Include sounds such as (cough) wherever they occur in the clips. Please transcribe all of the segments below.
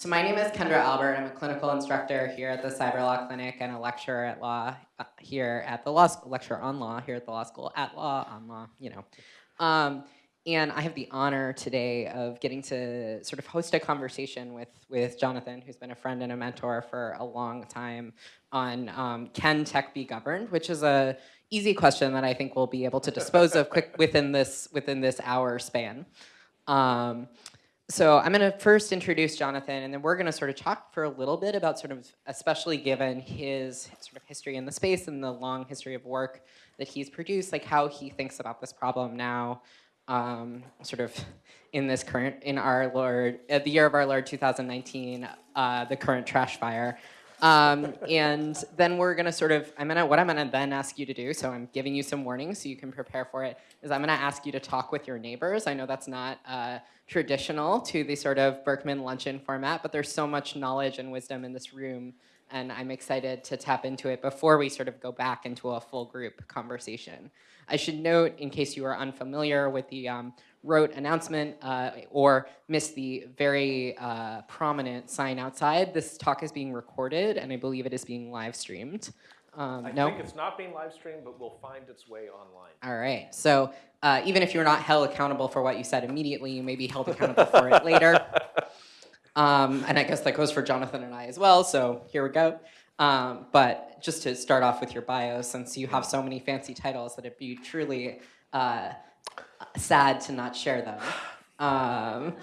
So my name is Kendra Albert. I'm a clinical instructor here at the Cyber Law Clinic and a lecturer at law uh, here at the law school, lecturer on law here at the law school, at law, on law, you know. Um, and I have the honor today of getting to sort of host a conversation with, with Jonathan, who's been a friend and a mentor for a long time on um, can tech be governed, which is a easy question that I think we'll be able to dispose of quick within this, within this hour span. Um, so I'm going to first introduce Jonathan, and then we're going to sort of talk for a little bit about sort of, especially given his sort of history in the space and the long history of work that he's produced, like how he thinks about this problem now, um, sort of in this current, in our Lord, uh, the year of our Lord 2019, uh, the current trash fire. Um, and then we're gonna sort of, I'm gonna, what I'm gonna then ask you to do, so I'm giving you some warnings so you can prepare for it, is I'm gonna ask you to talk with your neighbors. I know that's not uh, traditional to the sort of Berkman luncheon format, but there's so much knowledge and wisdom in this room and I'm excited to tap into it before we sort of go back into a full group conversation. I should note, in case you are unfamiliar with the um, rote announcement uh, or missed the very uh, prominent sign outside, this talk is being recorded and I believe it is being live streamed. Um, I no? think it's not being live streamed, but will find its way online. All right. So uh, even if you're not held accountable for what you said immediately, you may be held accountable for it later. (laughs) Um, and I guess that goes for Jonathan and I as well, so here we go. Um, but just to start off with your bio, since you have so many fancy titles that it'd be truly uh, sad to not share them. Um,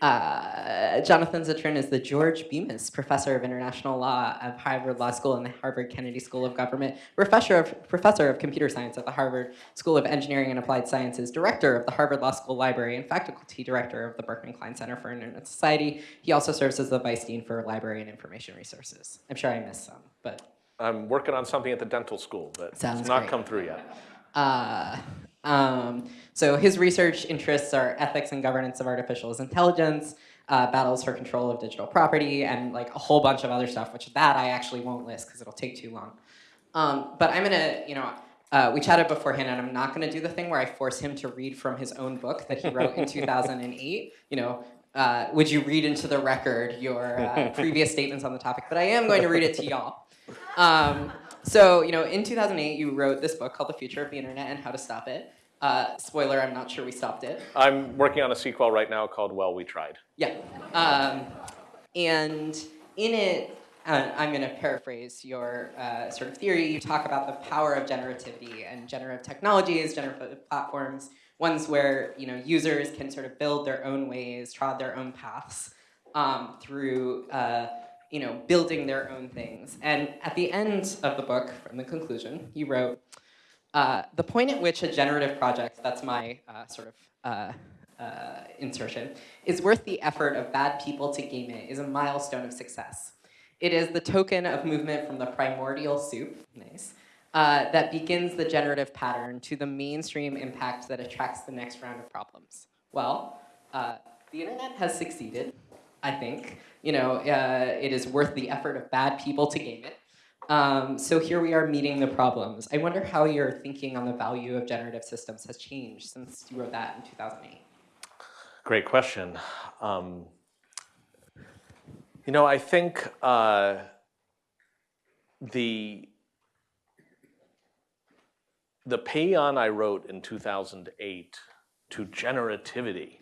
uh, Jonathan Zittrain is the George Bemis Professor of International Law of Harvard Law School and the Harvard Kennedy School of Government, Professor of, Professor of Computer Science at the Harvard School of Engineering and Applied Sciences, Director of the Harvard Law School Library, and Faculty Director of the Berkman Klein Center for Internet Society. He also serves as the Vice Dean for Library and Information Resources. I'm sure I missed some, but... I'm working on something at the dental school, but Sounds it's not great. come through yet. Uh, um, so his research interests are ethics and governance of artificial intelligence, uh, battles for control of digital property, and like a whole bunch of other stuff, which that I actually won't list because it'll take too long. Um, but I'm gonna, you know, uh, we chatted beforehand, and I'm not gonna do the thing where I force him to read from his own book that he wrote in (laughs) 2008. You know, uh, would you read into the record your uh, previous statements on the topic? But I am going to read it to y'all. Um, so, you know, in 2008, you wrote this book called The Future of the Internet and How to Stop It. Uh, spoiler, I'm not sure we stopped it. I'm working on a sequel right now called Well, We Tried. Yeah. Um, and in it, uh, I'm going to paraphrase your uh, sort of theory. You talk about the power of generativity and generative technologies, generative platforms, ones where you know users can sort of build their own ways, trod their own paths um, through uh, you know building their own things. And at the end of the book, from the conclusion, you wrote, uh, the point at which a generative project, that's my uh, sort of uh, uh, insertion, is worth the effort of bad people to game it is a milestone of success. It is the token of movement from the primordial soup, nice, uh, that begins the generative pattern to the mainstream impact that attracts the next round of problems. Well, the internet has succeeded, I think. You know, it is worth the effort of bad people to game it. Um, so here we are meeting the problems. I wonder how your thinking on the value of generative systems has changed since you wrote that in 2008. Great question. Um, you know, I think uh, the the paean I wrote in 2008 to generativity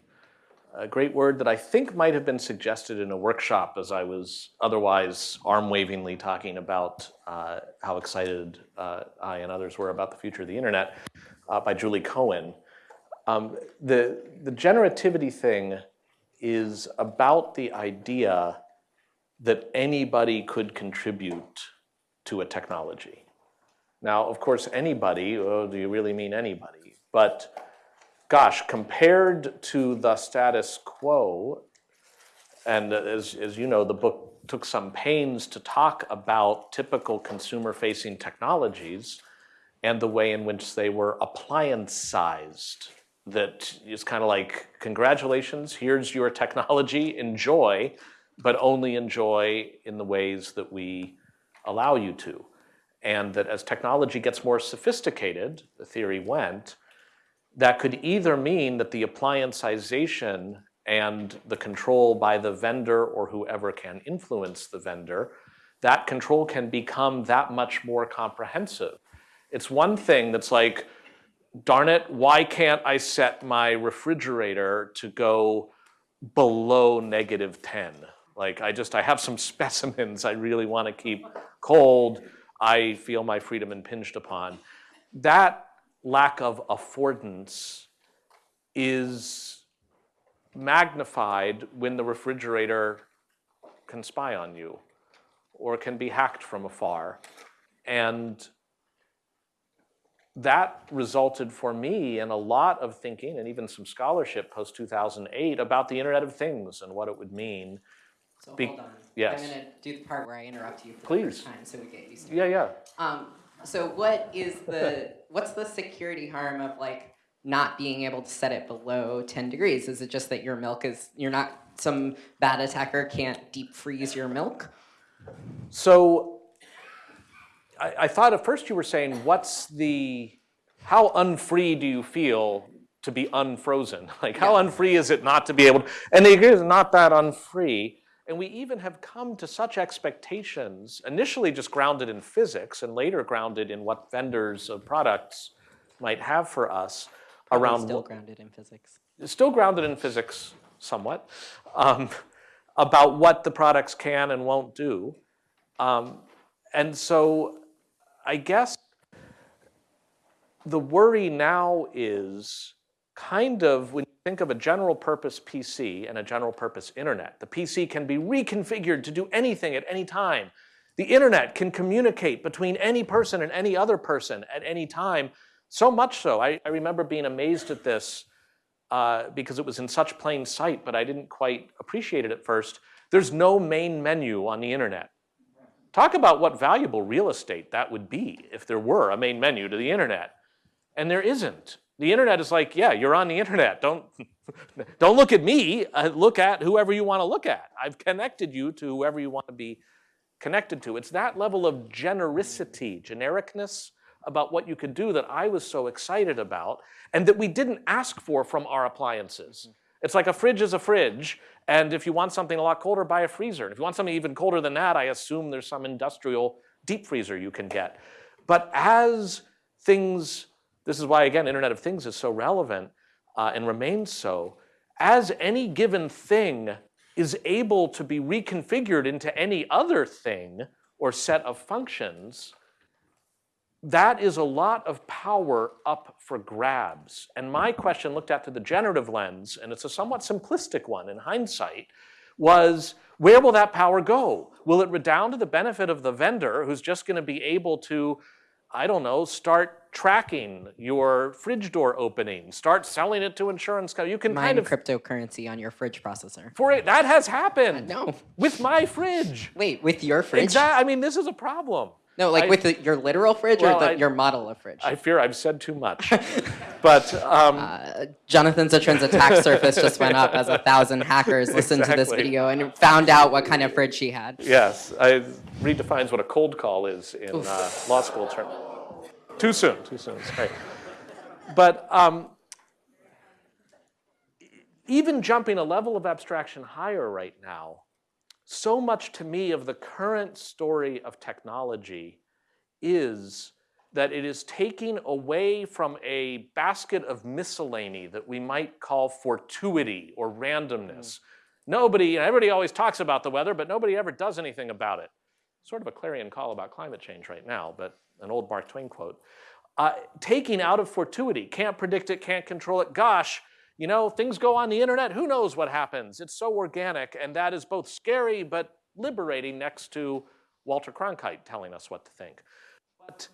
a great word that I think might have been suggested in a workshop as I was otherwise arm-wavingly talking about uh, how excited uh, I and others were about the future of the internet uh, by Julie Cohen. Um, the, the generativity thing is about the idea that anybody could contribute to a technology. Now, of course, anybody, oh, do you really mean anybody? But gosh, compared to the status quo, and as, as you know, the book took some pains to talk about typical consumer-facing technologies and the way in which they were appliancized. That is kind of like, congratulations, here's your technology, enjoy, but only enjoy in the ways that we allow you to. And that as technology gets more sophisticated, the theory went, that could either mean that the applianceization and the control by the vendor or whoever can influence the vendor, that control can become that much more comprehensive. It's one thing that's like, darn it, why can't I set my refrigerator to go below negative 10? Like I just, I have some (laughs) specimens I really want to keep cold. I feel my freedom impinged upon. That lack of affordance is magnified when the refrigerator can spy on you or can be hacked from afar. And that resulted for me in a lot of thinking and even some scholarship post 2008 about the Internet of Things and what it would mean. So Be- hold on. yes. I'm gonna do the part where I interrupt you for the first time so we get used to it. Yeah, yeah. Um, so what is the, what's the security harm of like not being able to set it below ten degrees? Is it just that your milk is, you're not, some bad attacker can't deep freeze your milk? So I, I thought at first you were saying, what's the, how unfree do you feel to be unfrozen? (laughs) Like, how Yeah. unfree is it not to be able, to, and it is not that unfree. And we even have come to such expectations, initially just grounded in physics and later grounded in what vendors of products might have for us Probably around Still grounded in physics. still grounded in physics somewhat, um, about what the products can and won't do. Um, and so I guess the worry now is kind of when think of a general purpose PC and a general purpose internet, the PC can be reconfigured to do anything at any time. The internet can communicate between any person and any other person at any time. So much so, I, I remember being amazed at this uh, because it was in such plain sight, but I didn't quite appreciate it at first. There's no main menu on the internet. Talk about what valuable real estate that would be if there were a main menu to the internet. And there isn't. The internet is like, yeah, you're on the internet. Don't, (laughs) don't look at me. Uh, look at whoever you want to look at. I've connected you to whoever you want to be connected to. It's that level of genericity, genericness about what you could do that I was so excited about and that we didn't ask for from our appliances. It's like a fridge is a fridge, and if you want something a lot colder, buy a freezer. And if you want something even colder than that, I assume there's some industrial deep freezer you can get. But as things, this is why, again, Internet of Things is so relevant uh, and remains so, as any given thing is able to be reconfigured into any other thing or set of functions, that is a lot of power up for grabs. And my question looked at through the generative lens, and it's a somewhat simplistic one in hindsight, was where will that power go? Will it redound to the benefit of the vendor who's just going to be able to, I don't know, start tracking your fridge door opening, start selling it to insurance companies? You can Mine kind of cryptocurrency on your fridge processor. for it. That has happened No. with my fridge. Wait, with your fridge? Exactly. I mean, this is a problem. No, like I- with the, your literal fridge Well, or the, I- your model of fridge? I fear I've said too much. (laughs) but um, Uh, Jonathan Zittrain's attack surface just went up as a thousand hackers listened to this video and found out what kind of fridge he had. yes, it redefines what a cold call is in uh, law school term. Too soon. Too soon. Sorry. But um, even jumping a level of abstraction higher right now, so much to me of the current story of technology is that it is taking away from a basket of miscellany that we might call fortuity or randomness. Nobody, everybody always talks about the weather, but nobody ever does anything about it. Sort of a clarion call about climate change right now, but an old Mark Twain quote. Uh, taking out of fortuity, can't predict it, can't control it. Gosh, you know, things go on the internet, who knows what happens? It's so organic, and that is both scary but liberating next to Walter Cronkite telling us what to think. But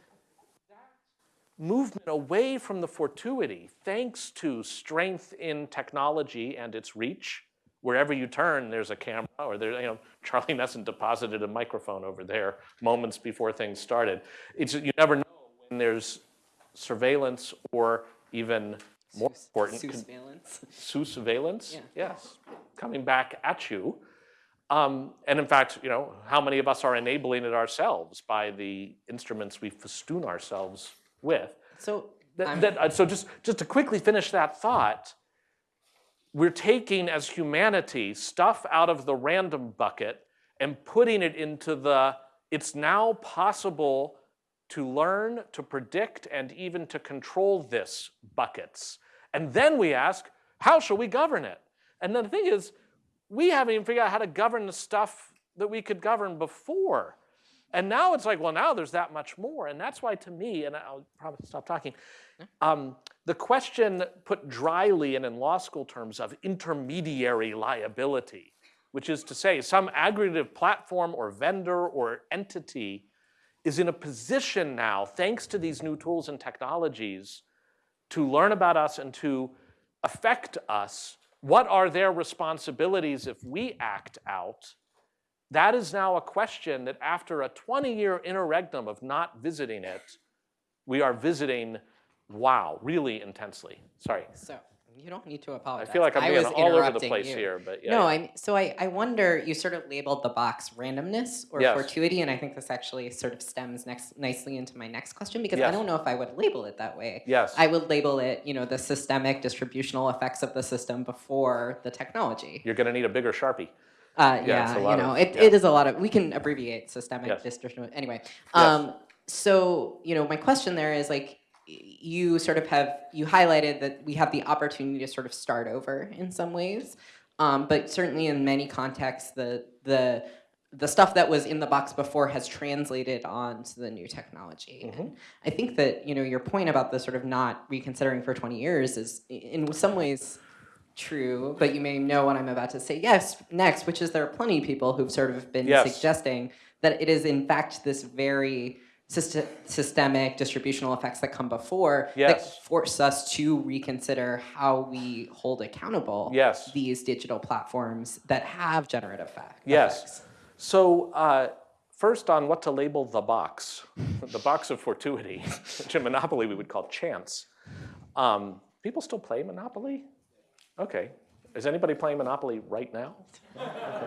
movement away from the fortuity, thanks to strength in technology and its reach, wherever you turn, there's a camera, or there, you know, (laughs) Charlie Nesson deposited a microphone over there moments before things started. It's, you never know when there's surveillance or even more important, con- Surveillance. surveillance. Yeah. Yes, coming back at you. Um, and in fact, you know, how many of us are enabling it ourselves by the instruments we festoon ourselves with? So That, that- uh, so just, just to quickly finish that thought, we're taking as humanity stuff out of the random bucket and putting it into the it's now possible to learn, to predict, and even to control this buckets. And then we ask, how shall we govern it? And then the thing is, we haven't even figured out how to govern the stuff that we could govern before. And now it's like, well, now there's that much more. And that's why to me, and I'll probably stop talking, um, the question put dryly and in law school terms of intermediary liability, which is to say some aggregative platform or vendor or entity is in a position now, thanks to these new tools and technologies, to learn about us and to affect us. What are their responsibilities if we act out? That is now a question that after a 20-year interregnum of not visiting it, we are visiting, wow, really intensely. Sorry. So you don't need to apologize. I feel like I'm being all over the place you. here, but yeah. no, yeah. I'm so I, I wonder you sort of labeled the box randomness or Yes. fortuity, and I think this actually sort of stems next nicely into my next question because I don't know if I would label it that way. Yes. I would label it, you know, the systemic distributional effects of the system before the technology. You're going to need a bigger Sharpie. Uh, Yeah, yeah, you know, of- it, it is a lot of. We can abbreviate systemic Yes. distributional. Anyway, um, so you know, my question there is like, you sort of have you highlighted that we have the opportunity to sort of start over in some ways, um, but certainly in many contexts, the the the stuff that was in the box before has translated onto the new technology. Mm-hmm. And I think that you know your point about the sort of not reconsidering for 20 years is in some ways true, but you may know what I'm about to say yes next, which is there are plenty of people who've sort of been Yes. suggesting that it is in fact this very syst- systemic distributional effects that come before Yes. that force us to reconsider how we hold accountable Yes. these digital platforms that have generative effect, Yes. effects. So uh, first on what to label the box, the box of fortuity, (laughs) which in Monopoly we would call chance. Um, people still play Monopoly? Okay. Is anybody playing Monopoly right now?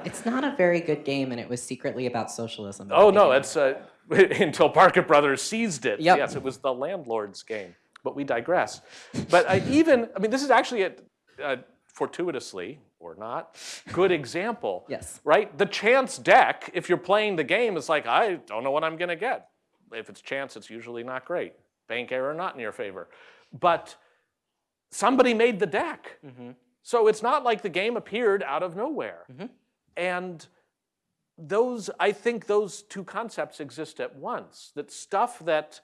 It's not a very good game, and it was secretly about socialism. Oh no, it's uh, (laughs) until Parker Brothers seized it. Yep. Yes, it was the landlord's game. But we digress. But I (laughs) even, I mean, this is actually a, a fortuitously or not good example. (laughs) Yes. Right. The chance deck, if you're playing the game, is like I don't know what I'm going to get. If it's chance, it's usually not great. Bank error not in your favor. But somebody made the deck. Mm-hmm. So it's not like the game appeared out of nowhere. Mm-hmm. And those, I think those two concepts exist at once. That stuff that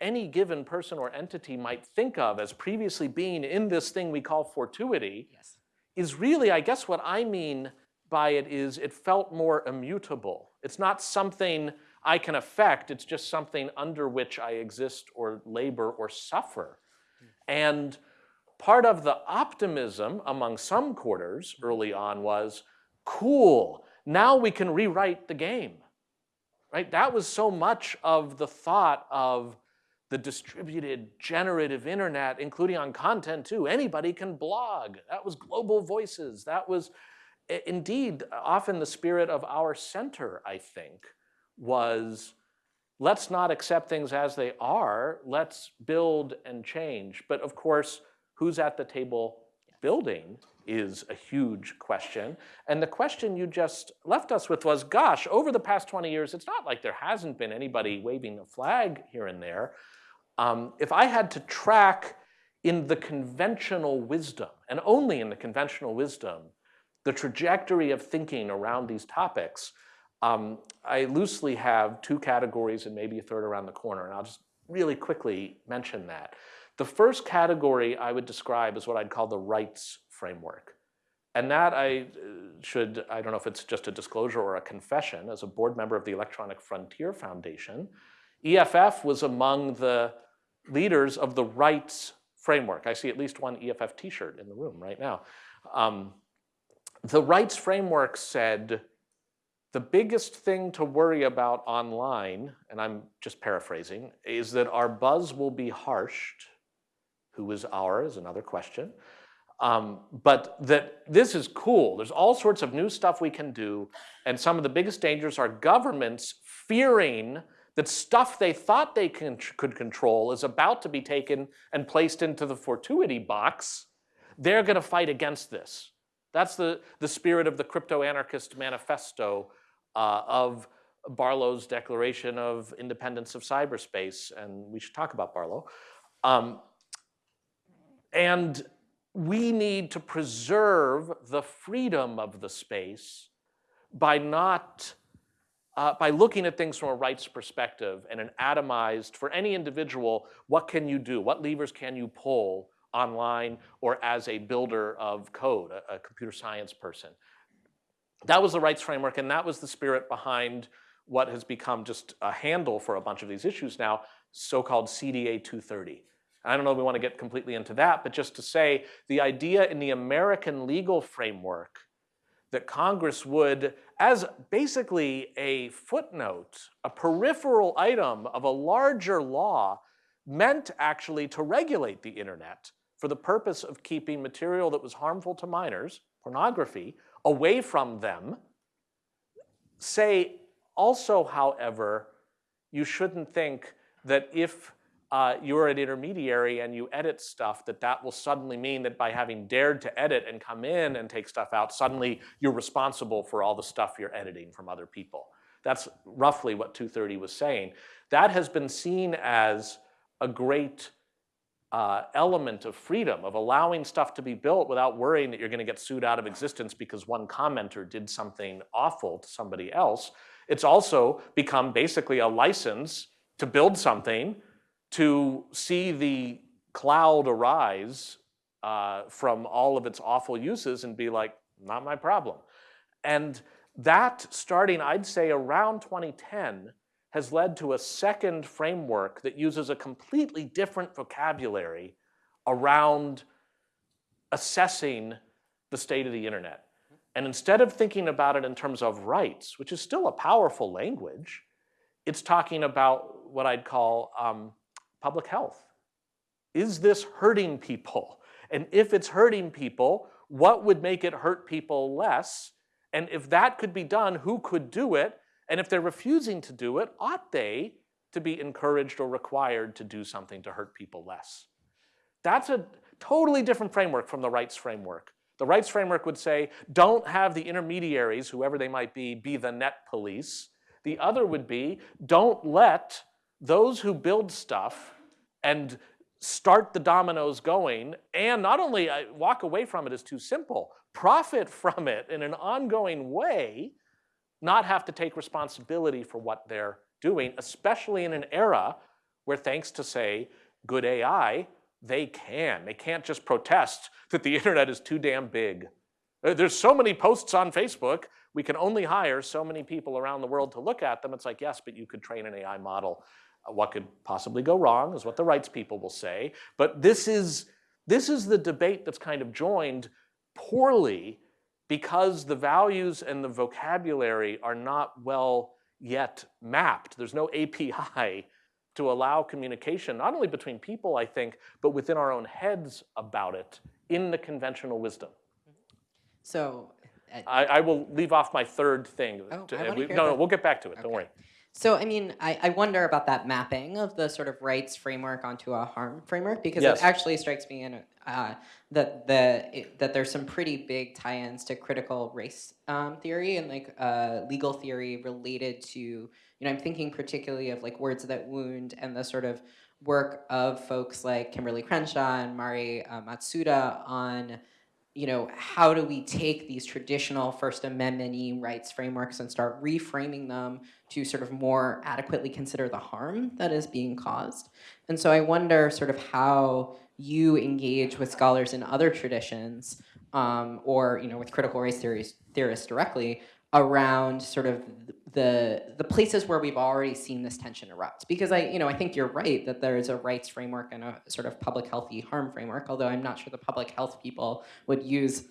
any given person or entity might think of as previously being in this thing we call fortuity Yes. is really, I guess what I mean by it is it felt more immutable. It's not something I can affect, it's just something under which I exist or labor or suffer. And part of the optimism among some quarters early on was cool, now we can rewrite the game. Right? That was so much of the thought of the distributed generative internet, including on content too. Anybody can blog. That was global voices. That was indeed often the spirit of our center, I think, was let's not accept things as they are. Let's build and change. But of course, who's at the table building is a huge question. And the question you just left us with was, gosh, over the past 20 years, it's not like there hasn't been anybody waving a flag here and there. Um, if I had to track in the conventional wisdom, and only in the conventional wisdom, the trajectory of thinking around these topics, um, I loosely have two categories and maybe a third around the corner, and I'll just really quickly mention that. The first category I would describe is what I'd call the rights framework. And that I uh, should, I don't know if it's just a disclosure or a confession, as a board member of the Electronic Frontier Foundation, EFF was among the leaders of the rights framework. I see at least one EFF t-shirt in the room right now. Um, the rights framework said the biggest thing to worry about online, and I'm just paraphrasing, is that our buzz will be harshed. Who is our is another question. Um, but that this is cool. There's all sorts of new stuff we can do. And some of the biggest dangers are governments fearing that stuff they thought they can, could control is about to be taken and placed into the fortuity box they're going to fight against this. That's the, the spirit of the crypto anarchist manifesto uh, of Barlow's Declaration of Independence of Cyberspace, and we should talk about Barlow. Um, and we need to preserve the freedom of the space by not, uh, by looking at things from a rights perspective and an atomized, for any individual, what can you do? What levers can you pull online or as a builder of code, a, a computer science person? That was the rights framework and that was the spirit behind what has become just a handle for a bunch of these issues now, so-called CDA 230. I don't know if we want to get completely into that, but just to say the idea in the American legal framework that Congress would, as basically a footnote, a peripheral item of a larger law, meant actually to regulate the internet for the purpose of keeping material that was harmful to minors, pornography, away from them. Say also, however, you shouldn't think that if uh, you're an intermediary and you edit stuff, that that will suddenly mean that by having dared to edit and come in and take stuff out, suddenly you're responsible for all the stuff you're editing from other people. That's roughly what 230 was saying. That has been seen as a great uh, element of freedom, of allowing stuff to be built without worrying that you're gonna get sued out of existence because one commenter did something awful to somebody else. It's also become basically a license to build something to see the cloud arise uh, from all of its awful uses and be like, not my problem. And that starting, I'd say around 2010, has led to a second framework that uses a completely different vocabulary around assessing the state of the internet. And instead of thinking about it in terms of rights, which is still a powerful language, it's talking about what I'd call um, public health. Is this hurting people? And if it's hurting people, what would make it hurt people less? And if that could be done, who could do it? And if they're refusing to do it, ought they to be encouraged or required to do something to hurt people less? That's a totally different framework from the rights framework. The rights framework would say, don't have the intermediaries, whoever they might be, be the net police. The other would be, don't let those who build stuff and start the dominoes going and not only uh, walk away from it is too simple, profit from it in an ongoing way, not have to take responsibility for what they're doing, especially in an era where thanks to say good AI, they can. They can't just protest that the internet is too damn big. Uh, there's so many posts on Facebook, we can only hire so many people around the world to look at them. It's like, yes, but you could train an AI model what could possibly go wrong is what the rights people will say. But this is, this is the debate that's kind of joined poorly because the values and the vocabulary are not well yet mapped. There's no API to allow communication, not only between people, I think, but within our own heads about it in the conventional wisdom. So uh, I, I, will leave off my third thing. Oh, to, we, no, no, we'll get back to it. Okay. Don't worry. So, I mean, I, I wonder about that mapping of the sort of rights framework onto a harm framework because Yes. it actually strikes me in uh, that the it, that there's some pretty big tie-ins to critical race um, theory and like uh, legal theory related to you know I'm thinking particularly of like words that wound and the sort of work of folks like Kimberlé Crenshaw and Mari uh, Matsuda on you know, how do we take these traditional First Amendment rights frameworks and start reframing them to sort of more adequately consider the harm that is being caused? And so I wonder sort of how you engage with scholars in other traditions um, or, you know, with critical race theories, theorists directly around sort of the the places where we've already seen this tension erupt. Because I, you know, I think you're right that there is a rights framework and a sort of public healthy harm framework. Although I'm not sure the public health people would use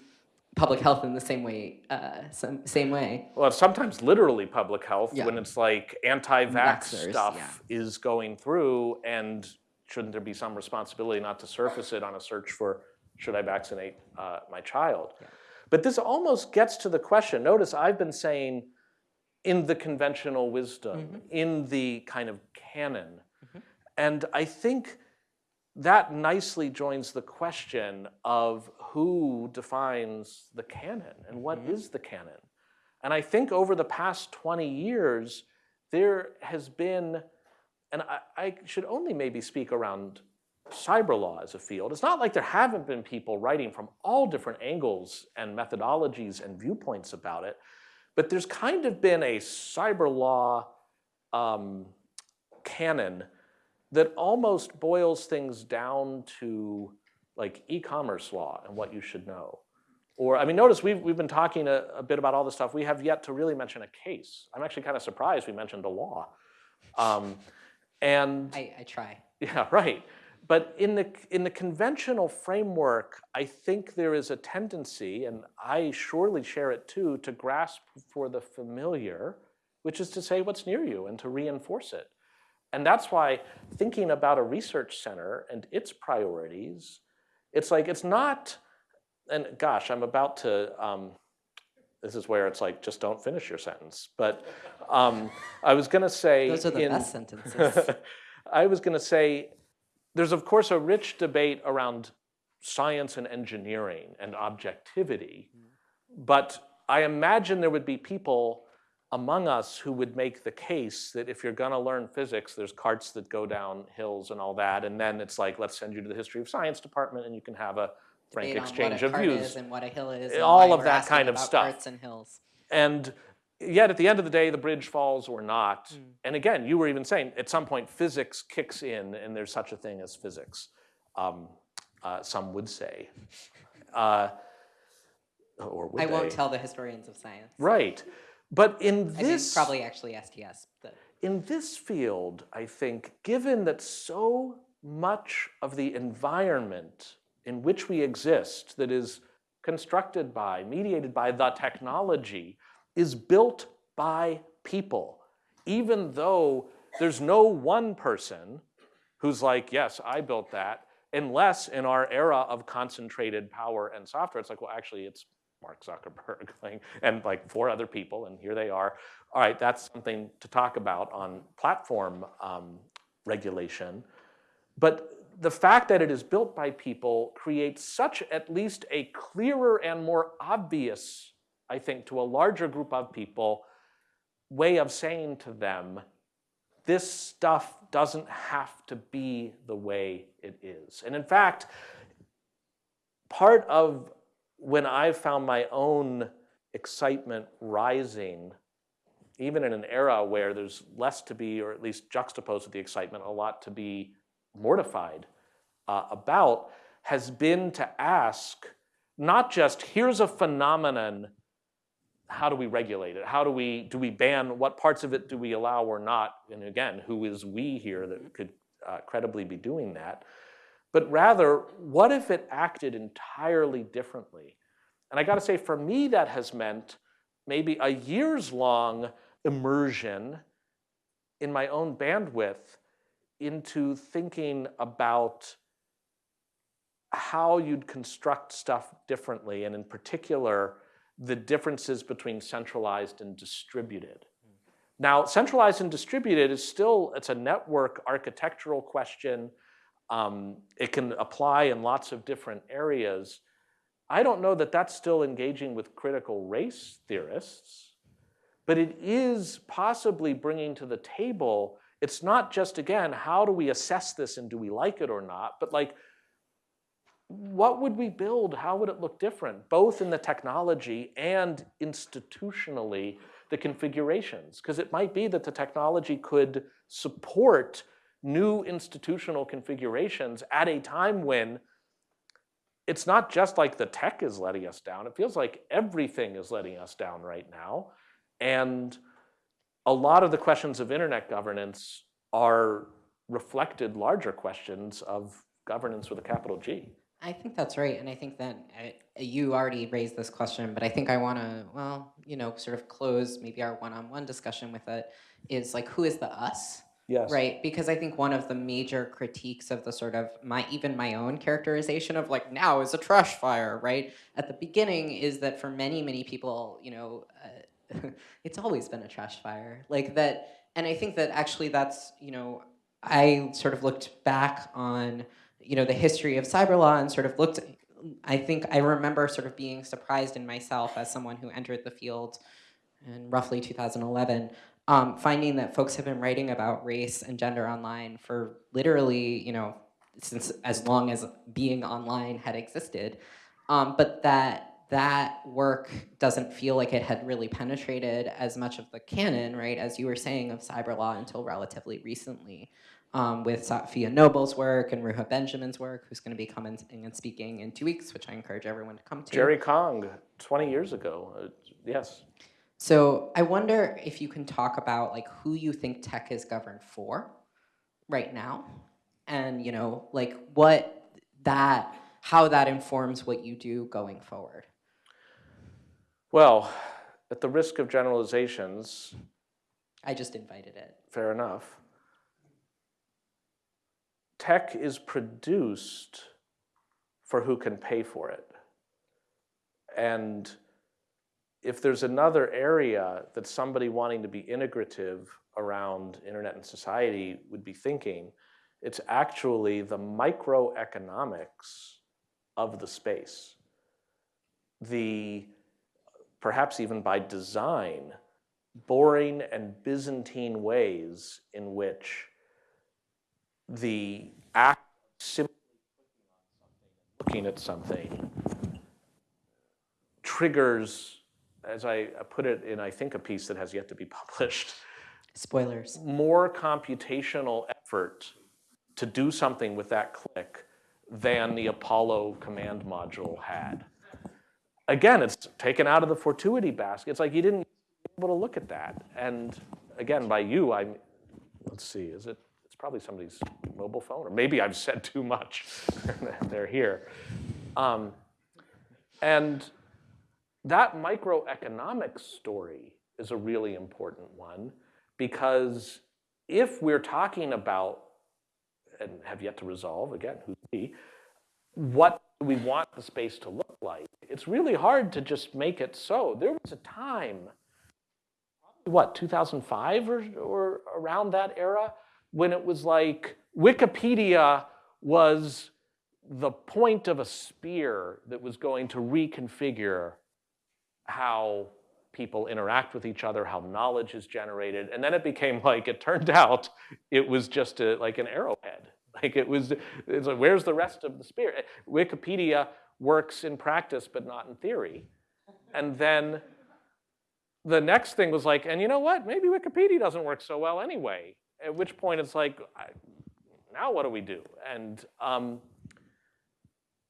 public health in the same way, uh, some, same way. Well, sometimes literally public health Yeah. when it's like anti-vax stuff is going through and shouldn't there be some responsibility not to surface it on a search for should I vaccinate uh, my child? But this almost gets to the question. Notice I've been saying in the conventional wisdom, mm-hmm. in the kind of canon. Mm-hmm. And I think that nicely joins the question of who defines the canon and what mm-hmm. is the canon. And I think over the past 20 years, there has been, and I, I should only maybe speak around cyber law as a field. It's not like there haven't been people writing from all different angles and methodologies and viewpoints about it, but there's kind of been a cyber law um, canon that almost boils things down to like e-commerce law and what you should know. Or, I mean, notice we've, we've been talking a, a, bit about all this stuff. We have yet to really mention a case. I'm actually kind of surprised we mentioned a law. Um, and I, I try. Yeah, right. But in the, in the conventional framework, I think there is a tendency, and I surely share it too, to grasp for the familiar, which is to say what's near you and to reinforce it. And that's why thinking about a research center and its priorities, it's like, it's not, and gosh, I'm about to, um, this is where it's like, just don't finish your sentence. But um, I was gonna say- Those are the in, best sentences. (laughs) I was gonna say, there's of course a rich debate around science and engineering and objectivity, mm-hmm. but I imagine there would be people among us who would make the case that if you're gonna learn physics, there's carts that go down hills and all that, and then it's like, let's send you to the history of science department and you can have a frank exchange what a of cart views. Is and what a hill is. and All of that kind of stuff. And hills. And yet at the end of the day, the bridge falls or not. Hmm. And again, you were even saying at some point physics kicks in and there's such a thing as physics, um, uh, some would say. (laughs) Uh, or would I they? won't tell the historians of science. Right. But in I this, probably actually STS. But in this field, I think, given that so much of the environment in which we exist that is constructed by, mediated by the technology, is built by people, even though there's no one person who's like, yes, I built that, unless in our era of concentrated power and software, it's like, well, actually, it's Mark Zuckerberg (laughs) and like four other people, and here they are. All right, that's something to talk about on platform um, regulation. But the fact that it is built by people creates such at least a clearer and more obvious, I think, to a larger group of people, way of saying to them, this stuff doesn't have to be the way it is. And in fact, part of when I found my own excitement rising, even in an era where there's less to be, or at least juxtaposed with the excitement, a lot to be mortified uh, about, has been to ask not just here's a phenomenon, how do we regulate it? How do we, do we ban, what parts of it do we allow or not? And again, who is we here that could uh, credibly be doing that? But rather, what if it acted entirely differently? And I gotta say, for me, that has meant maybe a years long immersion in my own bandwidth into thinking about how you'd construct stuff differently, and in particular, the differences between centralized and distributed. Now, centralized and distributed is still, it's a network architectural question. Um, it can apply in lots of different areas. I don't know that that's still engaging with critical race theorists, but it is possibly bringing to the table, it's not just, again, how do we assess this and do we like it or not, but like, what would we build? How would it look different, both in the technology and institutionally, the configurations? Because it might be that the technology could support new institutional configurations at a time when it's not just like the tech is letting us down. It feels like everything is letting us down right now. And a lot of the questions of internet governance are reflected larger questions of governance with a capital G. I think that's right, and I think that uh, you already raised this question, but I think I want to, well, you know, sort of close maybe our one-on-one discussion with it. Is like, who is the us? Yes. Right, because I think one of the major critiques of the sort of my even my own characterization of like now is a trash fire, right? At the beginning is that for many many people, you know, uh, (laughs) it's always been a trash fire, like that, and I think that actually that's you know I sort of looked back on you know, the history of cyber law and sort of looked. I think I remember sort of being surprised in myself as someone who entered the field in roughly 2011, um, finding that folks have been writing about race and gender online for literally, you know, since as long as being online had existed, um, but that that work doesn't feel like it had really penetrated as much of the canon, right, as you were saying, of cyber law until relatively recently. Um, with Safiya Noble's work and Ruha Benjamin's work, who's going to be coming and speaking in two weeks, which I encourage everyone to come to. Jerry Kang, 20 years ago, uh, yes. So I wonder if you can talk about like who you think tech is governed for right now, and you know, like what that, how that informs what you do going forward. Well, at the risk of generalizations, I just invited it. fair enough. Tech is produced for who can pay for it. And if there's another area that somebody wanting to be integrative around internet and society would be thinking, it's actually the microeconomics of the space. The perhaps even by design, boring and Byzantine ways in which the act simply looking at something triggers, as I put it in, I think, a piece that has yet to be (laughs) published, Spoilers. more computational effort to do something with that click than the Apollo command module had again, it's taken out of the fortuity basket. It's like you didn't be able to look at that. And again, by you, I'm, let's see, is it, probably somebody's mobile phone, or maybe I've said too much. (laughs) They're here. Um, and that microeconomic story is a really important one because if we're talking about, and have yet to resolve, again, who's we, what we want the space to look like, it's really hard to just make it so. There was a time, what, 2005 or, or around that era, when it was like Wikipedia was the point of a spear that was going to reconfigure how people interact with each other, how knowledge is generated. And then it became like, it turned (laughs) out it was just a, like an arrowhead. Like it was, it's like, where's the rest of the spear? Wikipedia works in practice, but not in theory. And then the next thing was like, and you know what? Maybe Wikipedia doesn't work so well anyway. At which point it's like, now what do we do? And um,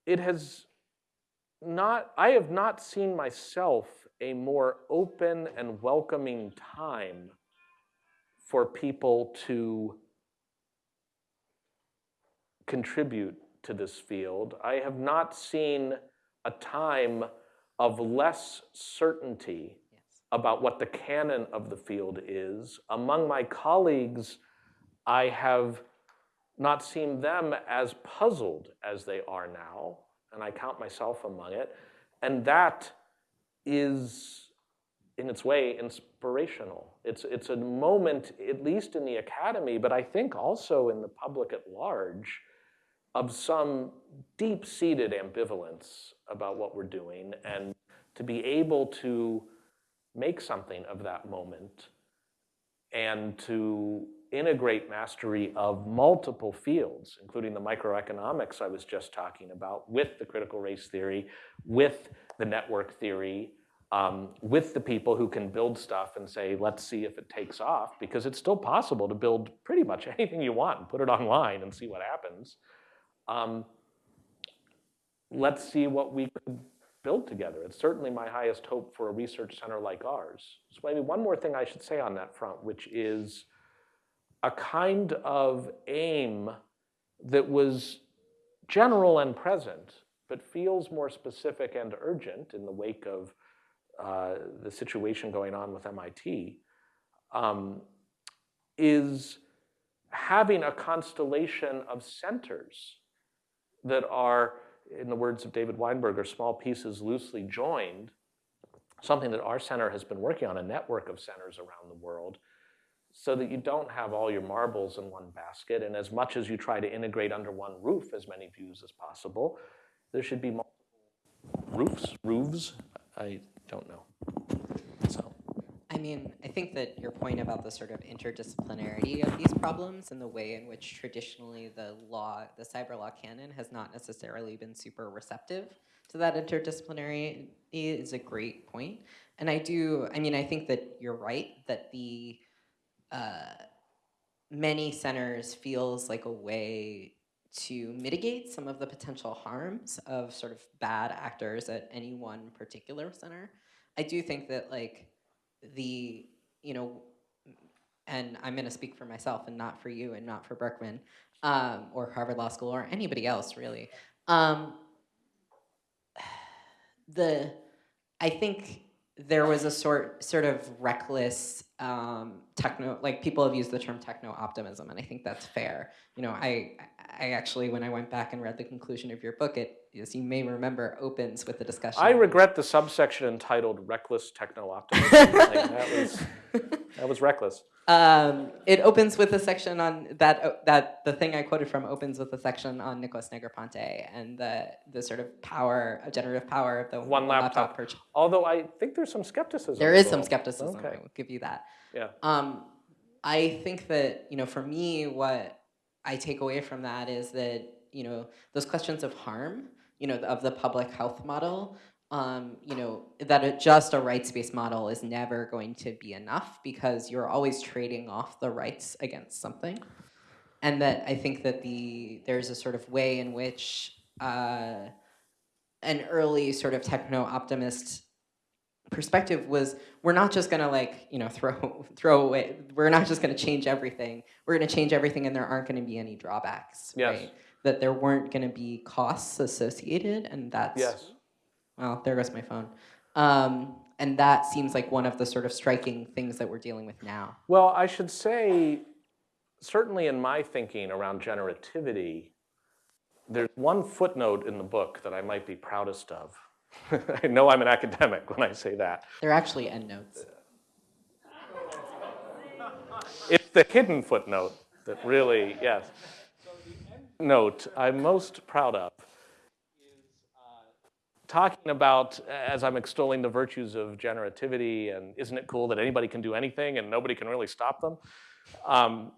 it has not, I have not seen myself a more open and welcoming time for people to contribute to this field. I have not seen a time of less certainty. About what the canon of the field is. Among my colleagues, I have not seen them as puzzled as they are now, and I count myself among it. And that is, in its way, inspirational. It's, it's a moment, at least in the academy, but I think also in the public at large, of some deep-seated ambivalence about what we're doing and to be able to make something of that moment and to integrate mastery of multiple fields, including the microeconomics I was just talking about, with the critical race theory, with the network theory, um, with the people who can build stuff and say, let's see if it takes off, because it's still possible to build pretty much (laughs) anything you want and put it online and see what happens. Um, let's see what we could build together. It's certainly my highest hope for a research center like ours. So maybe one more thing I should say on that front, which is a kind of aim that was general and present, but feels more specific and urgent in the wake of uh, the situation going on with MIT, um, is having a constellation of centers that are, in the words of David Weinberger, small pieces loosely joined, something that our center has been working on, a network of centers around the world, so that you don't have all your marbles in one basket. And as much as you try to integrate under one roof as many views as possible, there should be multiple roofs, roofs, I don't know. Mean, I think that your point about the sort of interdisciplinarity of these problems and the way in which traditionally the law, the cyber law canon has not necessarily been super receptive to that interdisciplinarity is a great point. And I do, I mean, I think that you're right that the uh, many centers feels like a way to mitigate some of the potential harms of sort of bad actors at any one particular center. I do think that like the, you know, and I'm going to speak for myself and not for you and not for Berkman um, or Harvard Law School or anybody else really. Um, (sighs) the, I think there was a sort sort of reckless um, techno like people have used the term techno optimism and I think that's fair. You know, I I actually when I went back and read the conclusion of your book, it as you may remember opens with the discussion. I regret the subsection entitled "Reckless Techno Optimism." (laughs) like, that was that was reckless. Um, it opens with a section on that uh, that the thing I quoted from opens with a section on Nicholas Negroponte and the the sort of power, generative power of the One laptop. purchase. Although I think there's some skepticism. There is some skepticism. Okay. I will give you that. Yeah. Um, I think that you know, for me, what I take away from that is that you know those questions of harm, you know, of the public health model. Um, you know that it, just a rights-based model is never going to be enough because you're always trading off the rights against something, and that I think that the there's a sort of way in which uh, an early sort of techno optimist perspective was we're not just gonna like you know (laughs) throw throw away we're not just gonna change everything we're gonna change everything and there aren't gonna be any drawbacks Yes. right that there weren't gonna be costs associated and that's Yes. well there goes my phone um, and that seems like one of the sort of striking things that we're dealing with now Well, I should say, certainly in my thinking around generativity, there's one footnote in the book that I might be proudest of. (laughs) I know I'm an academic when I say that. they're actually endnotes It's the hidden footnote that really, yes. Note I'm most proud of is uh, talking about, as I'm extolling the virtues of generativity and isn't it cool that anybody can do anything and nobody can really stop them? Um,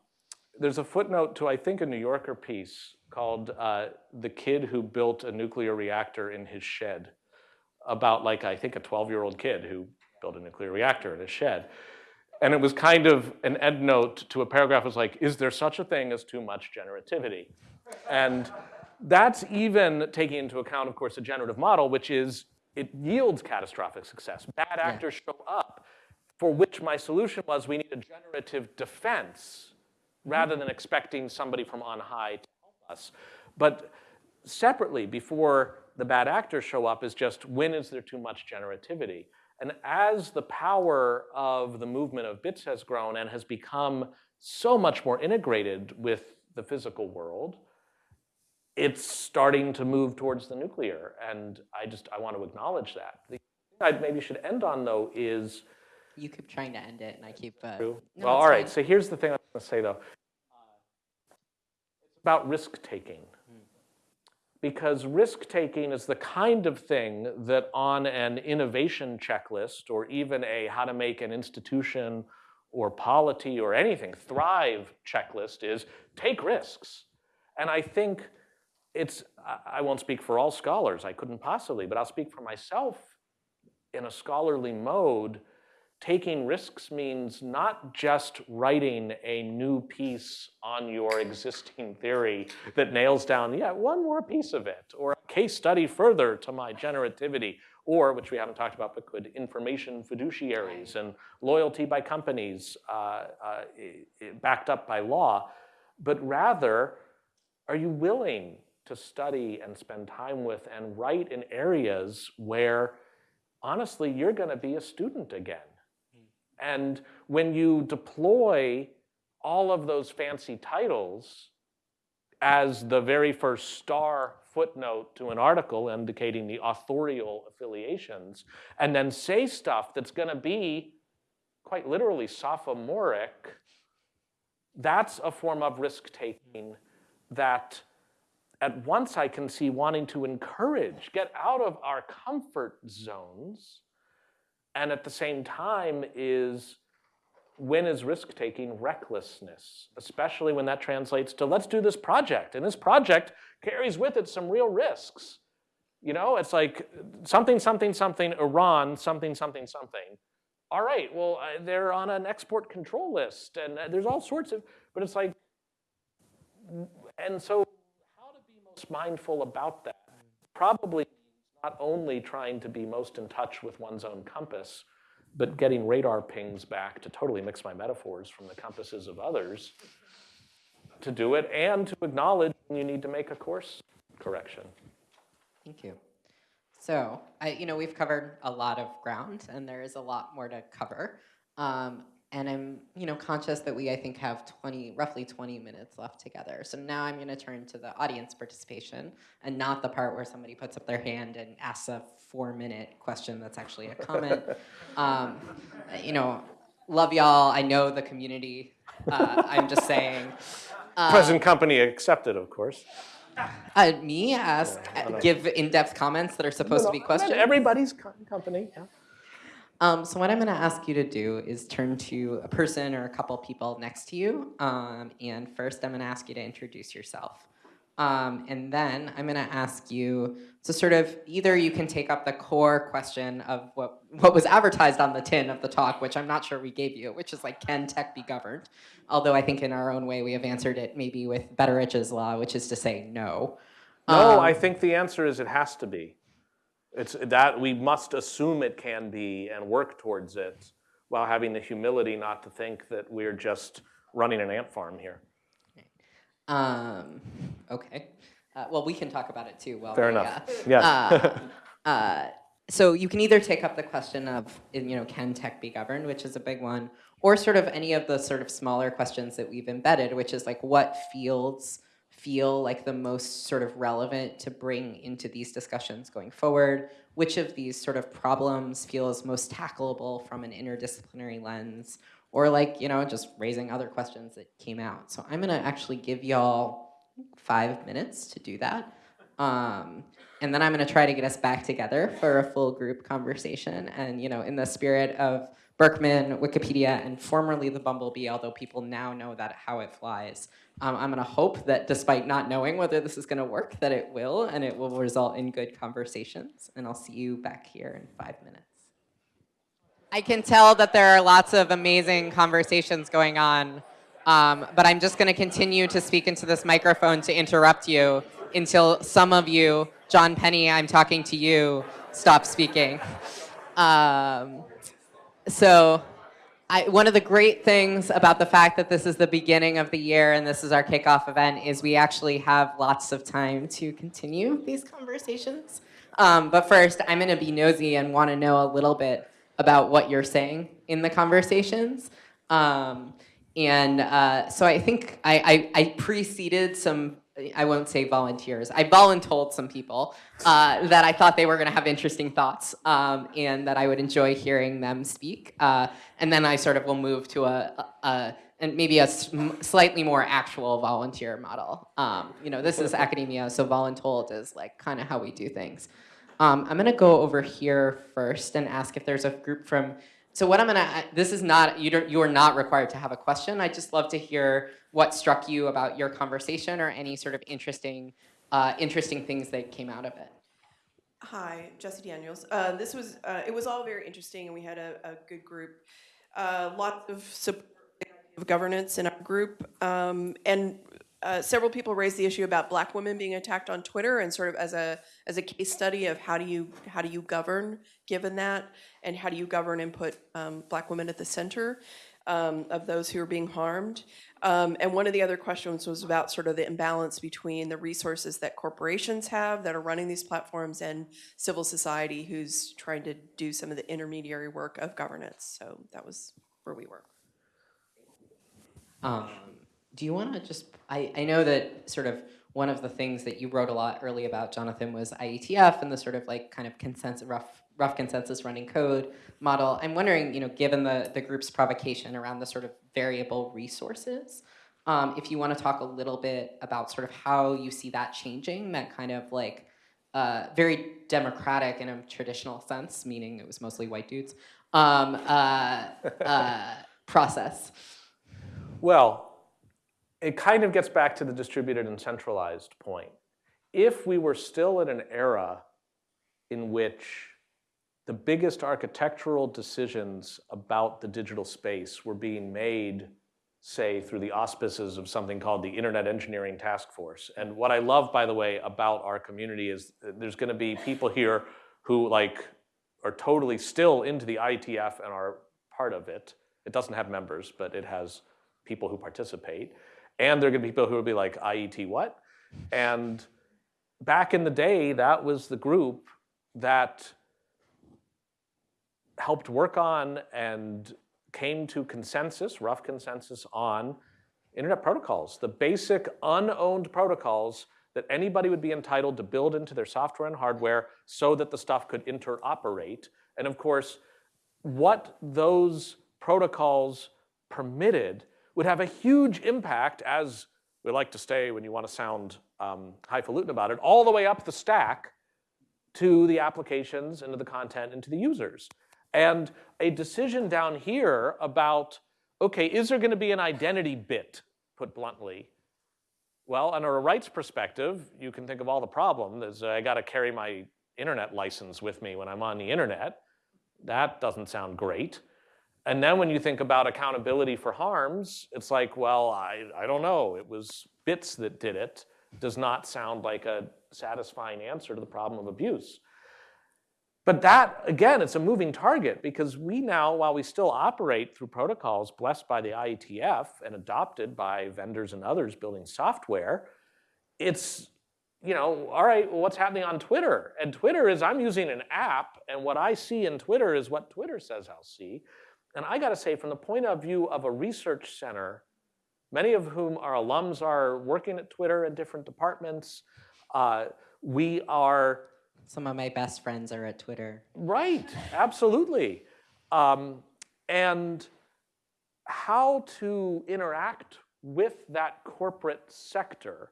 there's a footnote to, I think, a New Yorker piece called uh, The Kid Who Built a Nuclear Reactor in His Shed about like, I think a 12-year-old kid who built a nuclear reactor in his shed. And it was kind of an end note to a paragraph was like, is there such a thing as too much generativity? And that's even taking into account, of course, the generative model, which is it yields catastrophic success. Bad actors show up, for which my solution was we need a generative defense rather mm-hmm. than expecting somebody from on high to help us. But separately, before the bad actors show up, is just when is there too much generativity? And as the power of the movement of bits has grown and has become so much more integrated with the physical world, it's starting to move towards the nuclear. And I just, I want to acknowledge that. The thing I maybe should end on though is, you keep trying to end it and I keep uh, no, well, all right. fine. So here's the thing I'm going to say, though. It's about risk taking. Because risk taking is the kind of thing that on an innovation checklist or even a how to make an institution or polity or anything thrive checklist is take risks. And I think it's, I- won't speak for all scholars, I couldn't possibly, but I'll speak for myself in a scholarly mode. Taking risks means not just writing a new piece on your existing theory that nails down, yeah, one more piece of it, or a case study further to my generativity, or, which we haven't talked about, but could, information fiduciaries and loyalty by companies uh, uh, backed up by law, but rather, are you willing to study and spend time with and write in areas where honestly, you're going to be a student again. Hmm. And when you deploy all of those fancy titles as the very first star footnote to an article indicating the authorial affiliations, and then say stuff that's going to be quite literally sophomoric that's a form of risk taking that at once I can see wanting to encourage, get out of our comfort zones, and at the same time is when is risk taking recklessness, especially when that translates to let's do this project. And this project carries with it some real risks. You know, it's like something, something, something, Iran, something, something, something. All right, well, uh, they're on an export control list, and uh, there's all sorts of, but it's like, and so most mindful about that? Probably not only trying to be most in touch with one's own compass, but getting radar pings back to totally mix my metaphors from the compasses of others to do it and to acknowledge you need to make a course correction. Thank you. So, I, you know, we've covered a lot of ground, and there is a lot more to cover. Um, and I'm, you know, conscious that we, I think, have 20, roughly 20 minutes left together. So now I'm going to turn to the audience participation, and not the part where somebody puts up their hand and asks a four-minute question that's actually a comment. (laughs) um, you know, love y'all. I know the community. Uh, I'm just saying. Uh, (laughs) Present company accepted, of course. Uh, me ask, give in-depth comments that are supposed to be questions. Everybody's company. Yeah. Um, so what I'm going to ask you to do is turn to a person or a couple people next to you. Um, and first, I'm going to ask you to introduce yourself. Um, and then I'm going to ask you to sort of either you can take up the core question of what what was advertised on the tin of the talk, which I'm not sure we gave you, which is like, can tech be governed? Although I think in our own way we have answered it maybe with Betteridge's law, which is to say no. No, Um, I think the answer is it has to be. It's that we must assume it can be and work towards it while having the humility not to think that we're just running an ant farm here. Um, okay. Uh, well, we can talk about it too. Well, Fair we, enough. uh, Yes. (laughs) uh, uh, so you can either take up the question of, you know, can tech be governed, which is a big one, or sort of any of the sort of smaller questions that we've embedded, which is like what fields feel like the most sort of relevant to bring into these discussions going forward? Which of these sort of problems feels most tackleable from an interdisciplinary lens? Or like, you know, just raising other questions that came out. So I'm gonna actually give y'all five minutes to do that. Um, and then I'm gonna try to get us back together for a full group conversation. And you know, in the spirit of Berkman, Wikipedia, and formerly the Bumblebee, although people now know that how it flies, um, I'm gonna hope that despite not knowing whether this is gonna work, that it will, and it will result in good conversations. And I'll see you back here in five minutes. I can tell that there are lots of amazing conversations going on, um, but I'm just going to continue to speak into this microphone to interrupt you until some of you, Jon Penney, I'm talking to you, stop speaking. Um, so, I, one of the great things about the fact that this is the beginning of the year and this is our kickoff event is we actually have lots of time to continue these conversations. Um, but first, I'm going to be nosy and want to know a little bit about what you're saying in the conversations. Um, and uh, so I think I, I, I preceded some, I won't say volunteers, I voluntold some people uh, that I thought they were going to have interesting thoughts um, and that I would enjoy hearing them speak. Uh, and then I sort of will move to a, a, a and maybe a slightly more actual volunteer model. Um, you know, this is academia, so voluntold is like kind of how we do things. Um, I'm gonna go over here first and ask if there's a group from. So what I'm gonna. This is not you. Don't, you are not required to have a question. I'd just love to hear what struck you about your conversation or any sort of interesting, uh, interesting things that came out of it. Hi, Jessie Daniels. Uh, this was uh, it was all very interesting, and we had a, a good group. Uh, lots of support of governance in our group, um, and uh, several people raised the issue about Black women being attacked on Twitter, and sort of as a as a case study of how do you how do you govern given that, and how do you govern and put um, Black women at the center um, of those who are being harmed. Um, and one of the other questions was about sort of the imbalance between the resources that corporations have that are running these platforms and civil society who's trying to do some of the intermediary work of governance. So that was where we were. Do you want to just? I, I know that sort of one of the things that you wrote a lot early about, Jonathan, was IETF and the sort of like kind of consensus, rough, rough consensus running code model. I'm wondering, you know, given the the group's provocation around the sort of variable resources, Um, if you want to talk a little bit about sort of how you see that changing, that kind of like uh, very democratic in a traditional sense, meaning it was mostly white dudes, um, uh, uh, (laughs) process. Well, it kind of gets back to the distributed and centralized point. If we were still in an era in which the biggest architectural decisions about the digital space were being made, say, through the auspices of something called the Internet Engineering Task Force. And what I love, by the way, about our community is there's gonna be people here who like are totally still into the IETF and are part of it. It doesn't have members, but it has people who participate. And there are gonna be people who will be like, IET what? And back in the day, that was the group that helped work on and came to consensus, rough consensus on internet protocols, the basic unowned protocols that anybody would be entitled to build into their software and hardware so that the stuff could interoperate. And of course, what those protocols permitted would have a huge impact as we like to say when you want to sound um, highfalutin about it, all the way up the stack to the applications and to the content and to the users. And a decision down here about, okay, is there gonna be an identity bit, put bluntly? Well, under a rights perspective, you can think of all the problems. I gotta carry my internet license with me when I'm on the internet. That doesn't sound great. And then when you think about accountability for harms, it's like, well, I, I don't know. It was bits that did it. Does not sound like a satisfying answer to the problem of abuse. But that, again, it's a moving target because we now, while we still operate through protocols blessed by the IETF and adopted by vendors and others building software, it's, you know, all right, well, what's happening on Twitter? And Twitter is, I'm using an app, and what I see in Twitter is what Twitter says I'll see. And I gotta say, from the point of view of a research center, many of whom our alums are working at Twitter in different departments, uh, we are Some of my best friends are at Twitter. Right, absolutely. Um, and how to interact with that corporate sector,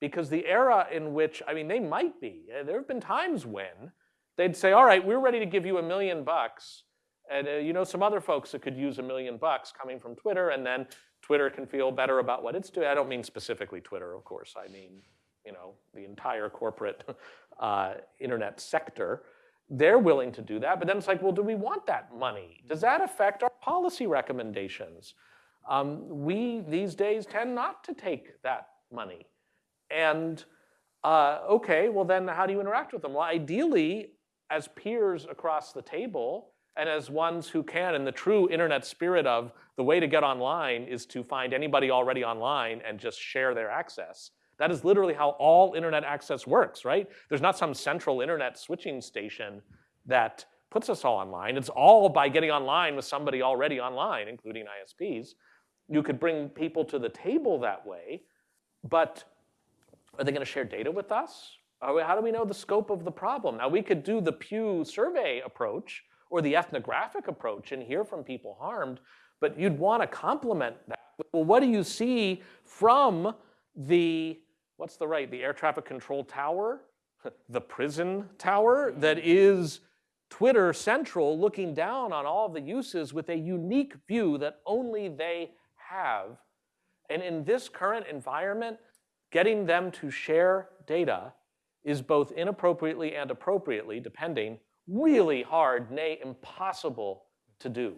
because the era in which, I mean, they might be, there have been times when they'd say, all right, we're ready to give you a million bucks, and uh, you know some other folks that could use a million bucks coming from Twitter, and then Twitter can feel better about what it's doing. I don't mean specifically Twitter, of course. I mean, you know, the entire corporate (laughs) uh, internet sector. They're willing to do that, but then it's like, well, do we want that money? Does that affect our policy recommendations? Um, we, these days, tend not to take that money. And uh, okay, well then how do you interact with them? Well, ideally, as peers across the table, and as ones who can, in the true internet spirit of the way to get online is to find anybody already online and just share their access. That is literally how all internet access works, right? There's not some central internet switching station that puts us all online. It's all by getting online with somebody already online, including ISPs. You could bring people to the table that way, but are they gonna share data with us? How do we know the scope of the problem? Now we could do the Pew survey approach, or the ethnographic approach and hear from people harmed, but you'd want to complement that. Well, what do you see from the, what's the right, the air traffic control tower, (laughs) the prison tower that is Twitter central looking down on all the uses with a unique view that only they have. And in this current environment, getting them to share data is both inappropriately and appropriately, depending really hard, nay, impossible to do.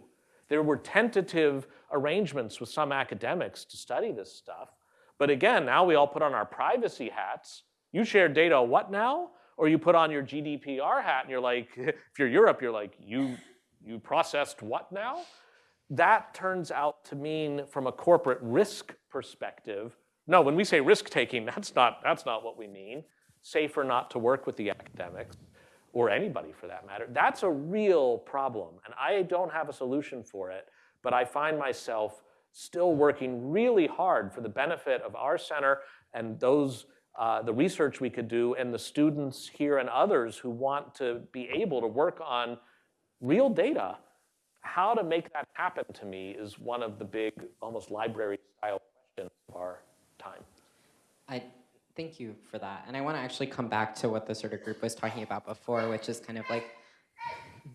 There were tentative arrangements with some academics to study this stuff. But again, now we all put on our privacy hats. You share data what now? Or you put on your GDPR hat and you're like, (laughs) if you're Europe, you're like, you, you processed what now? That turns out to mean from a corporate risk perspective, no, when we say risk taking, (laughs) that's not, that's not what we mean. Safer not to work with the academics or anybody for that matter. That's a real problem, and I don't have a solution for it, but I find myself still working really hard for the benefit of our center and those, uh, the research we could do and the students here and others who want to be able to work on real data. How to make that happen to me is one of the big, almost library style questions of our time. I thank you for that. And I want to actually come back to what the sort of group was talking about before, which is kind of like,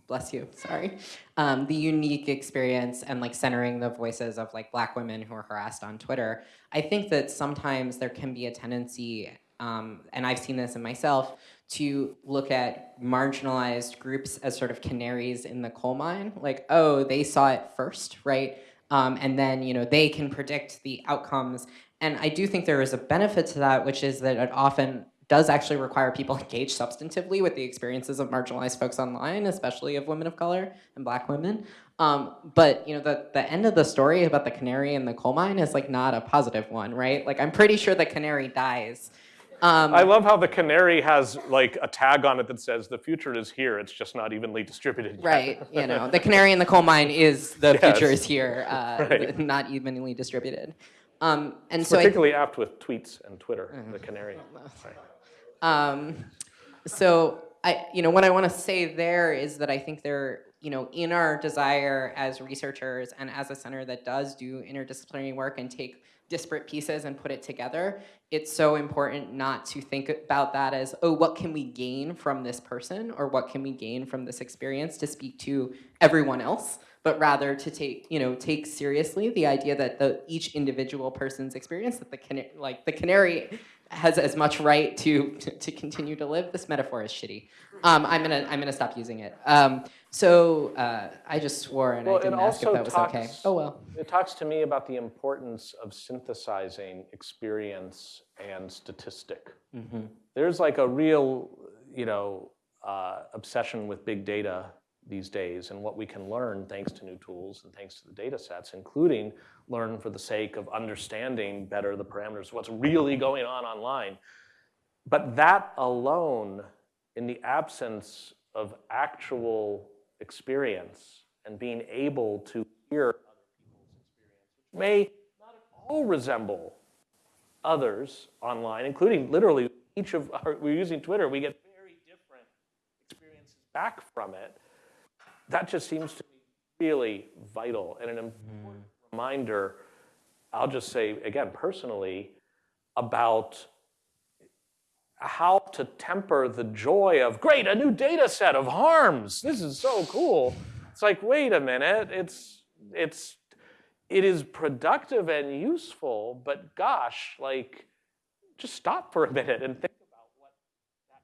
bless you, sorry, um, the unique experience and like centering the voices of like black women who are harassed on Twitter. I think that sometimes there can be a tendency, um, and I've seen this in myself, to look at marginalized groups as sort of canaries in the coal mine. Like, oh, they saw it first, right? Um, and then you know they can predict the outcomes and I do think there is a benefit to that, which is that it often does actually require people (laughs) engage substantively with the experiences of marginalized folks online, especially of women of color and black women. Um, but you know, the, the end of the story about the canary in the coal mine is like not a positive one, right? Like I'm pretty sure the canary dies. Um, I love how the canary has like a tag on it that says the future is here. It's just not evenly distributed yet. right, you know, the canary in the coal mine is the (laughs) future is here, uh, (laughs) Right. not evenly distributed. Um, and so Particularly apt with tweets and Twitter, the canary. (laughs) Um, so I, you know, what I want to say there is that I think there, you know, in our desire as researchers and as a center that does do interdisciplinary work and take disparate pieces and put it together, it's so important not to think about that as, oh, what can we gain from this person or what can we gain from this experience to speak to everyone else, but rather to take, you know, take seriously the idea that the each individual person's experience, that the cana- like the canary has as much right to, to to continue to live. This metaphor is shitty. Um, I'm gonna I'm gonna stop using it. Um, so uh, I just swore and Well, I didn't ask if that was okay. Oh well. It talks to me about the importance of synthesizing experience and statistic. There's like a real, you know, uh, obsession with big data these days and what we can learn thanks to new tools and thanks to the data sets, including learn for the sake of understanding better the parameters what's really going on online. But that alone, in the absence of actual experience and being able to hear other people's experience, may not at all resemble others online, including literally each of our, we're using Twitter, we get very different experiences back from it. That just seems to be really vital and an important mm-hmm. reminder, I'll just say again personally, about how to temper the joy of great a new data set of harms. This is so cool. It's like wait a minute. It's it's it is productive and useful but gosh like just stop for a minute and think about what that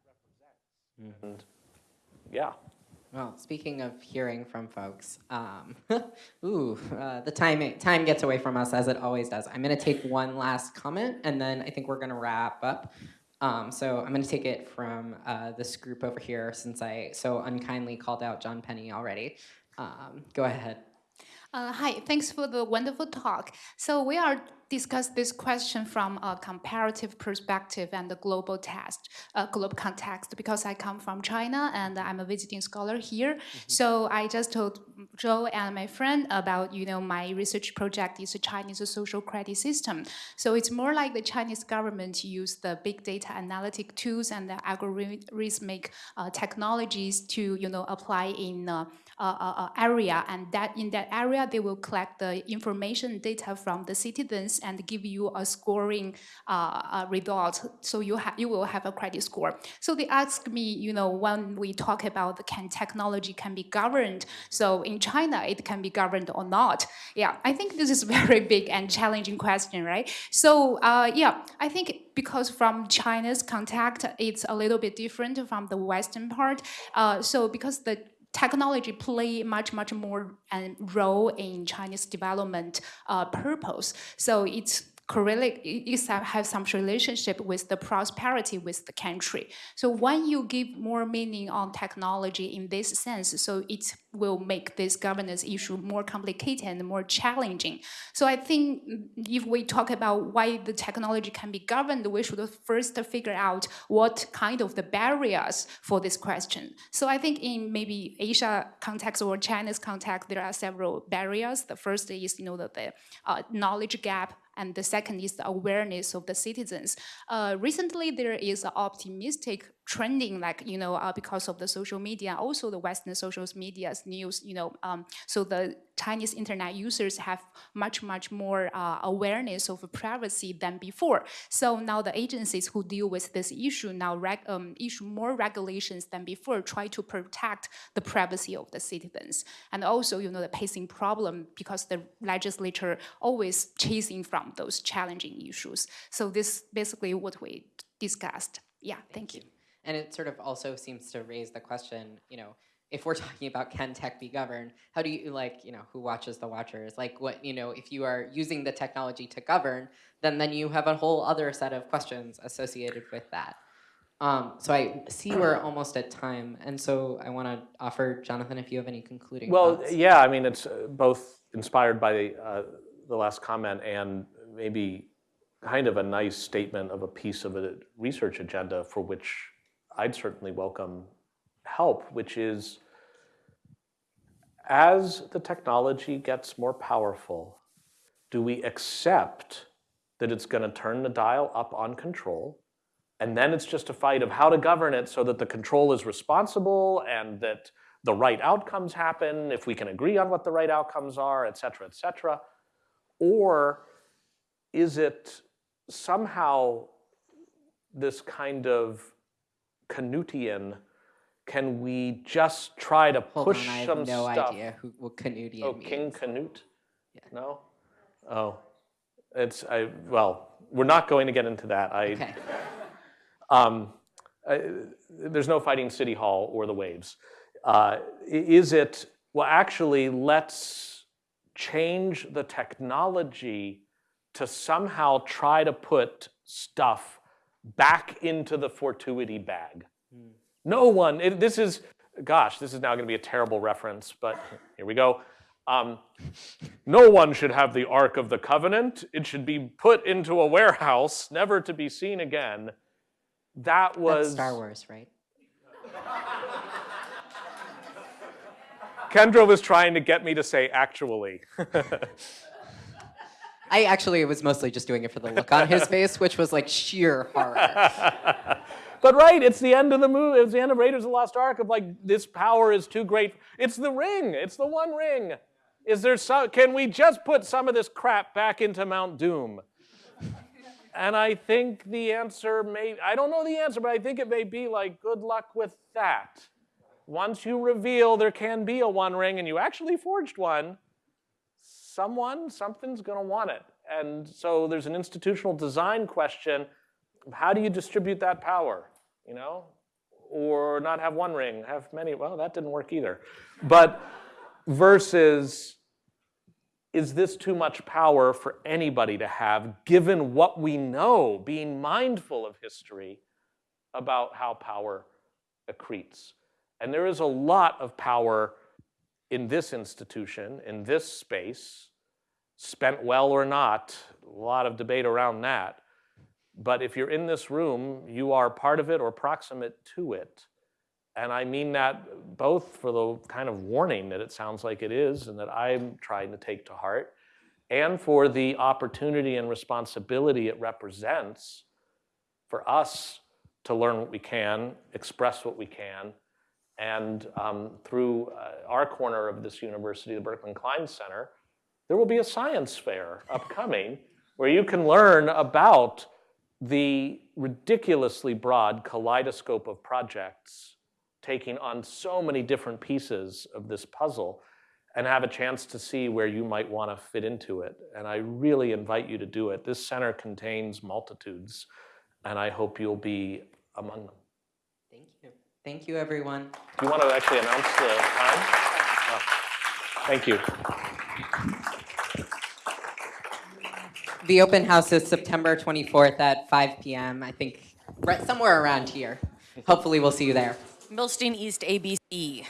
represents. Mm-hmm. And yeah Well, speaking of hearing from folks, um, (laughs) ooh, uh, the time time gets away from us as it always does. I'm going to take one last comment, and then I think we're going to wrap up. Um, so I'm going to take it from uh, this group over here, since I so unkindly called out Jon Penney already. Um, go ahead. Uh, hi, thanks for the wonderful talk. So we are discuss this question from a comparative perspective and the global test, uh, global context, because I come from China and I'm a visiting scholar here. So I just told Joe and my friend about, you know, my research project is a Chinese social credit system. So it's more like the Chinese government use the big data analytic tools and the algorithmic uh, technologies to, you know, apply in uh, uh, uh, uh, area, and that in that area they will collect the information data from the citizens and give you a scoring uh, result. So you have you will have a credit score. So they ask me, you know, when we talk about can technology can be governed. So in China it can be governed or not. Yeah, I think this is (laughs) very big and challenging question, right? So uh, yeah, I think because from China's contact, it's a little bit different from the Western part. Uh, so because the technology play much much more um, role in Chinese development uh, purpose. So it's correlate is have some relationship with the prosperity with the country. So when you give more meaning on technology in this sense, so it will make this governance issue more complicated and more challenging. So I think if we talk about why the technology can be governed, we should first figure out what kind of the barriers for this question. So I think in maybe Asia context or China's context, there are several barriers. The first is you know the, the uh, knowledge gap and the second is the awareness of the citizens. Uh, recently, there is an optimistic trending like you know uh, because of the social media also the western social media's news you know um, so the chinese internet users have much much more uh, awareness of privacy than before. So now the agencies who deal with this issue now um, issue more regulations than before try to protect the privacy of the citizens. And also you know the pacing problem because the legislature always chasing from those challenging issues. So this basically what we discussed. Yeah thank you. And it sort of also seems to raise the question, you know, if we're (laughs) talking about can tech be governed, how do you like, you know, who watches the watchers? Like what, you know, if you are using the technology to govern, then then you have a whole other set of questions associated with that. Um, so I see we're almost at time, and so I want to offer Jonathan if you have any concluding Well, thoughts. yeah, I mean, it's uh, both inspired by uh, the last comment and maybe kind of a nice statement of a piece of a research agenda for which I'd certainly welcome help, which is as the technology gets more powerful, do we accept that it's going to turn the dial up on control? And then it's just a fight of how to govern it so that the control is responsible and that the right outcomes happen, if we can agree on what the right outcomes are, et cetera, et cetera. Or is it somehow this kind of Canutian, can we just try to Hold push on, I some have no stuff? idea who what Canutian Oh, means. King Canute? No? Oh, it's, I, well, we're not going to get into that. I, Okay. (laughs) um, I, there's no fighting City Hall or the waves. Uh, is it, well, actually, let's change the technology to somehow try to put stuff back into the fortuity bag. No one, it, this is, gosh, this is now going to be a terrible reference, but here we go. Um, no one should have the Ark of the Covenant. It should be put into a warehouse, never to be seen again. That was That's Star Wars, right? Kendra was trying to get me to say actually. (laughs) I actually was mostly just doing it for the look on his face, which was like sheer horror. (laughs) but right, it's the end of the movie. It's the end of Raiders of the Lost Ark of like this power is too great. It's the ring. It's the one ring. Is there some? Can we just put some of this crap back into Mount Doom? And I think the answer may. I don't know the answer, but I think it may be like good luck with that. Once you reveal there can be a one ring and you actually forged one, someone, something's going to want it. And so there's an institutional design question. How do you distribute that power? You know? Or not have one ring, have many. Well, that didn't work either. But versus, is this too much power for anybody to have, given what we know, being mindful of history about how power accretes? And there is a lot of power in this institution, in this space, spent well or not, a lot of debate around that. But if you're in this room, you are part of it or proximate to it. And I mean that both for the kind of warning that it sounds like it is and that I'm trying to take to heart, and for the opportunity and responsibility it represents for us to learn what we can, express what we can, and um, through uh, our corner of this university, the Berkman Klein Center, there will be a science fair upcoming where you can learn about the ridiculously broad kaleidoscope of projects taking on so many different pieces of this puzzle and have a chance to see where you might want to fit into it. And I really invite you to do it. This center contains multitudes, and I hope you'll be among them. Thank you. Everyone. Do you want to actually announce the time? Oh, Thank you. The open house is September 24th at 5 p.m. I think right somewhere around here. Hopefully, we'll see you there. Milstein East ABC.